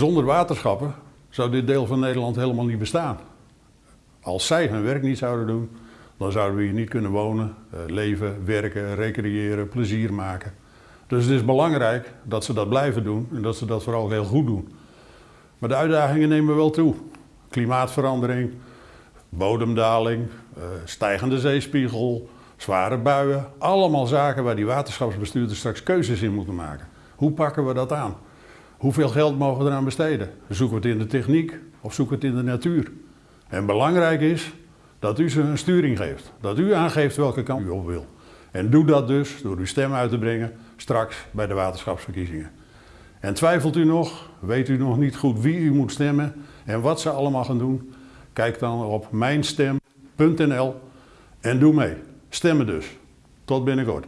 Zonder waterschappen zou dit deel van Nederland helemaal niet bestaan. Als zij hun werk niet zouden doen, dan zouden we hier niet kunnen wonen, eh, leven, werken, recreëren, plezier maken. Dus het is belangrijk dat ze dat blijven doen en dat ze dat vooral heel goed doen. Maar de uitdagingen nemen wel toe. Klimaatverandering, bodemdaling, eh, stijgende zeespiegel, zware buien. Allemaal zaken waar die waterschapsbestuurders straks keuzes in moeten maken. Hoe pakken we dat aan? Hoeveel geld mogen we eraan besteden? Zoeken we het in de techniek of zoeken we het in de natuur? En belangrijk is dat u ze een sturing geeft. Dat u aangeeft welke kant u op wil. En doe dat dus door uw stem uit te brengen straks bij de waterschapsverkiezingen. En twijfelt u nog, weet u nog niet goed wie u moet stemmen en wat ze allemaal gaan doen? Kijk dan op mijnstem.nl en doe mee. Stemmen dus. Tot binnenkort.